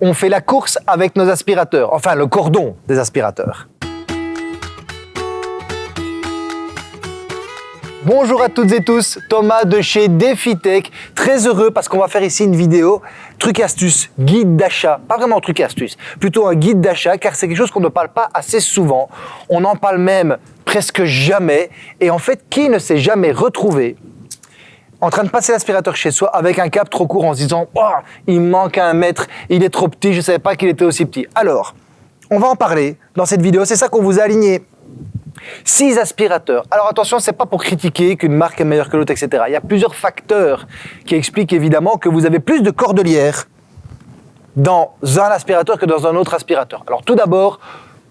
on fait la course avec nos aspirateurs, enfin le cordon des aspirateurs. Bonjour à toutes et tous, Thomas de chez DefiTech. Très heureux parce qu'on va faire ici une vidéo truc astuce, guide d'achat. Pas vraiment truc astuce, plutôt un guide d'achat car c'est quelque chose qu'on ne parle pas assez souvent. On en parle même presque jamais. Et en fait, qui ne s'est jamais retrouvé en train de passer l'aspirateur chez soi avec un câble trop court en se disant oh, il manque un mètre, il est trop petit, je ne savais pas qu'il était aussi petit. Alors, on va en parler dans cette vidéo, c'est ça qu'on vous a aligné 6 aspirateurs. Alors attention, c'est pas pour critiquer qu'une marque est meilleure que l'autre, etc. Il y a plusieurs facteurs qui expliquent évidemment que vous avez plus de cordelières dans un aspirateur que dans un autre aspirateur. Alors tout d'abord,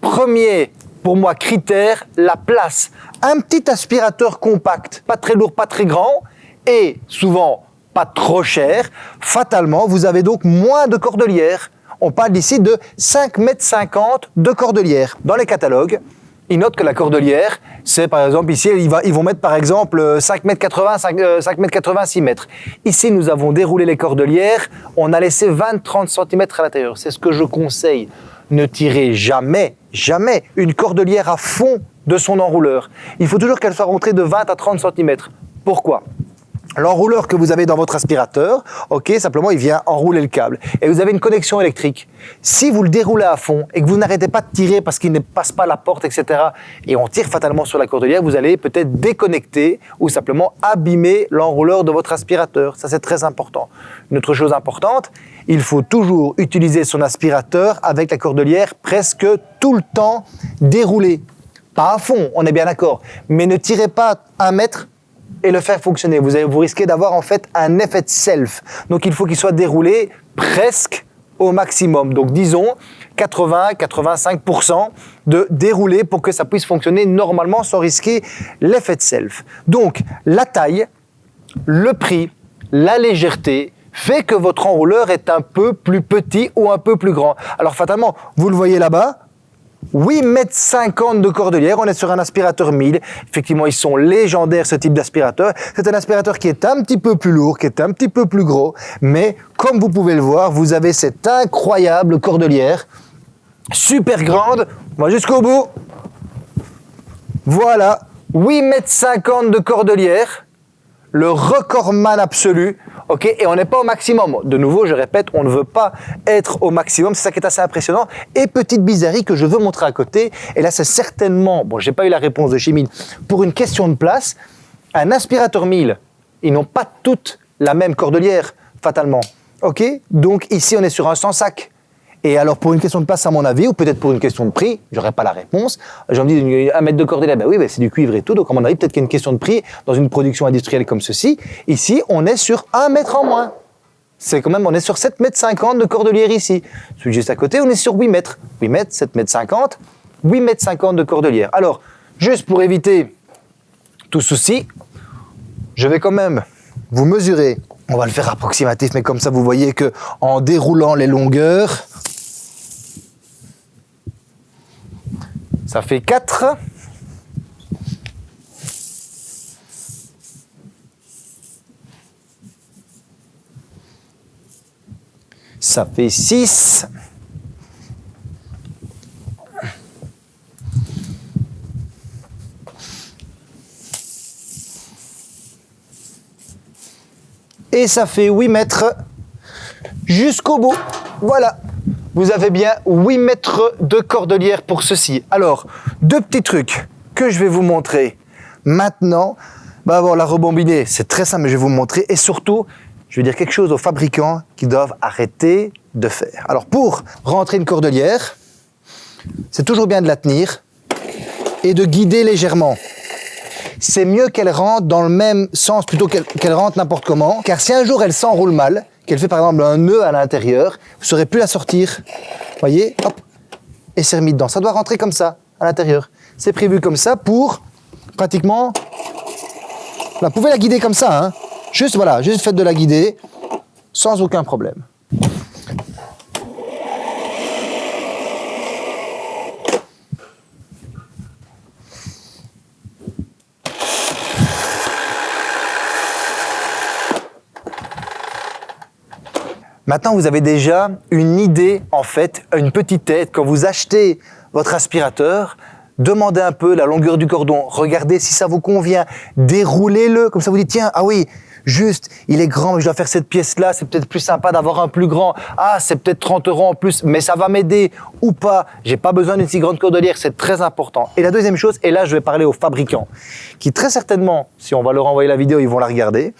premier pour moi critère, la place. Un petit aspirateur compact, pas très lourd, pas très grand, et souvent pas trop cher, fatalement, vous avez donc moins de cordelières. On parle ici de 5,50 m de cordelières. Dans les catalogues, ils notent que la cordelière, c'est par exemple ici, ils, vont mettre par exemple 5 m 80, 5, m 86 mètres. Ici, nous avons déroulé les cordelières, on a laissé 20-30 cm à l'intérieur. C'est ce que je conseille. Ne tirez jamais, jamais une cordelière à fond de son enrouleur. Il faut toujours qu'elle soit rentrée de 20 à 30 cm. Pourquoi? L'enrouleur que vous avez dans votre aspirateur, ok, simplement il vient enrouler le câble. Et vous avez une connexion électrique. Si vous le déroulez à fond et que vous n'arrêtez pas de tirer parce qu'il ne passe pas la porte, etc., et on tire fatalement sur la cordelière, vous allez peut-être déconnecter ou simplement abîmer l'enrouleur de votre aspirateur. Ça, c'est très important. Une autre chose importante, il faut toujours utiliser son aspirateur avec la cordelière presque tout le temps déroulée. Pas à fond, on est bien d'accord, mais ne tirez pas un mètre et le faire fonctionner. Vous, vous risquez d'avoir en fait un effet de self. Donc il faut qu'il soit déroulé presque au maximum. Donc disons 80-85% de déroulé pour que ça puisse fonctionner normalement sans risquer l'effet de self. Donc la taille, le prix, la légèreté fait que votre enrouleur est un peu plus petit ou un peu plus grand. Alors fatalement, vous le voyez là-bas, 8 mètres 50 de cordelière, on est sur un aspirateur 1000. Effectivement, ils sont légendaires ce type d'aspirateur. C'est un aspirateur qui est un petit peu plus lourd, qui est un petit peu plus gros, mais comme vous pouvez le voir, vous avez cette incroyable cordelière, super grande, on va jusqu'au bout. Voilà, 8 mètres 50 de cordelière, le recordman absolu, ok Et on n'est pas au maximum. De nouveau, je répète, on ne veut pas être au maximum. C'est ça qui est assez impressionnant. Et petite bizarrerie que je veux montrer à côté. Et là, c'est certainement, bon, j'ai pas eu la réponse de Chimine, pour une question de place, un aspirateur 1000, ils n'ont pas toutes la même cordelière, fatalement. Ok Donc ici, on est sur un 100 sac. Et alors, pour une question de place, à mon avis, ou peut-être pour une question de prix, j'aurais pas la réponse. Je me dis, un mètre de cordelière, ben oui, ben c'est du cuivre et tout. Donc, à mon avis, peut-être qu'il y a une question de prix dans une production industrielle comme ceci. Ici, on est sur un mètre en moins. C'est quand même, on est sur 7 mètres 50 de cordelière ici. Celui juste à côté, on est sur 8 mètres. 8 mètres, 7 mètres 50, 8 mètres 50 de cordelière. Alors, juste pour éviter tout souci, je vais quand même vous mesurer. On va le faire approximatif, mais comme ça, vous voyez que en déroulant les longueurs, Ça fait 4. Ça fait 6. Et ça fait 8 mètres jusqu'au bout. Voilà vous avez bien 8 mètres de cordelière pour ceci. Alors, deux petits trucs que je vais vous montrer maintenant. Bah, la rebobiner, c'est très simple, mais je vais vous montrer. Et surtout, je vais dire quelque chose aux fabricants qui doivent arrêter de faire. Alors, pour rentrer une cordelière, c'est toujours bien de la tenir et de guider légèrement. C'est mieux qu'elle rentre dans le même sens plutôt qu'elle rentre n'importe comment, car si un jour elle s'enroule mal, qu'elle fait par exemple un nœud à l'intérieur, vous ne saurez plus la sortir. Voyez, hop, et c'est remis dedans. Ça doit rentrer comme ça, à l'intérieur. C'est prévu comme ça pour pratiquement... Vous pouvez la guider comme ça, hein. Juste, voilà, juste faites de la guider sans aucun problème. Maintenant, vous avez déjà une idée, en fait, une petite tête. Quand vous achetez votre aspirateur, demandez un peu la longueur du cordon, regardez si ça vous convient, déroulez-le, comme ça vous dites, tiens, ah oui, juste, il est grand, mais je dois faire cette pièce-là, c'est peut-être plus sympa d'avoir un plus grand. Ah, c'est peut-être 30 euros en plus, mais ça va m'aider ou pas. J'ai pas besoin d'une si grande cordelière, c'est très important. Et la deuxième chose, et là, je vais parler aux fabricants, qui très certainement, si on va leur envoyer la vidéo, ils vont la regarder.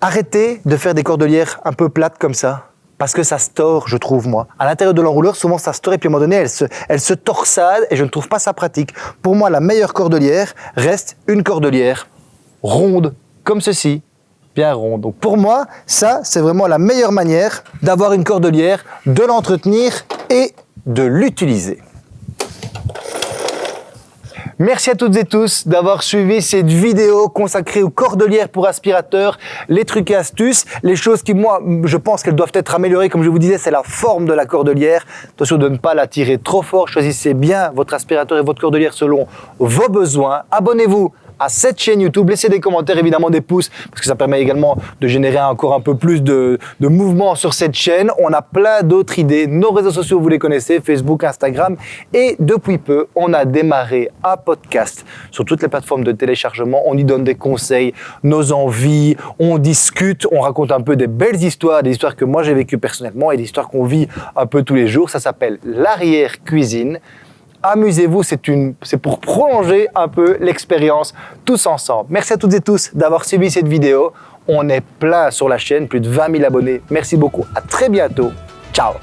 Arrêtez de faire des cordelières un peu plates comme ça, parce que ça store, je trouve, moi. À l'intérieur de l'enrouleur, souvent ça store et puis à un moment donné, elle se, elle se torsade et je ne trouve pas ça pratique. Pour moi, la meilleure cordelière reste une cordelière ronde, comme ceci, bien ronde. Donc pour moi, ça, c'est vraiment la meilleure manière d'avoir une cordelière, de l'entretenir et de l'utiliser. Merci à toutes et tous d'avoir suivi cette vidéo consacrée aux cordelières pour aspirateurs, les trucs et astuces, les choses qui, moi, je pense qu'elles doivent être améliorées. Comme je vous disais, c'est la forme de la cordelière. Attention de ne pas la tirer trop fort. Choisissez bien votre aspirateur et votre cordelière selon vos besoins. Abonnez-vous à cette chaîne YouTube. Laissez des commentaires, évidemment des pouces, parce que ça permet également de générer encore un peu plus de, mouvement sur cette chaîne. On a plein d'autres idées. Nos réseaux sociaux, vous les connaissez, Facebook, Instagram. Et depuis peu, on a démarré un podcast sur toutes les plateformes de téléchargement. On y donne des conseils, nos envies, on discute, on raconte un peu des belles histoires, des histoires que moi j'ai vécues personnellement et des histoires qu'on vit un peu tous les jours. Ça s'appelle l'arrière-cuisine amusez-vous, c'est pour prolonger un peu l'expérience tous ensemble. Merci à toutes et tous d'avoir suivi cette vidéo. On est plein sur la chaîne, plus de 20 000 abonnés. Merci beaucoup, à très bientôt. Ciao